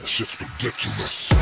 That shit's ridiculous.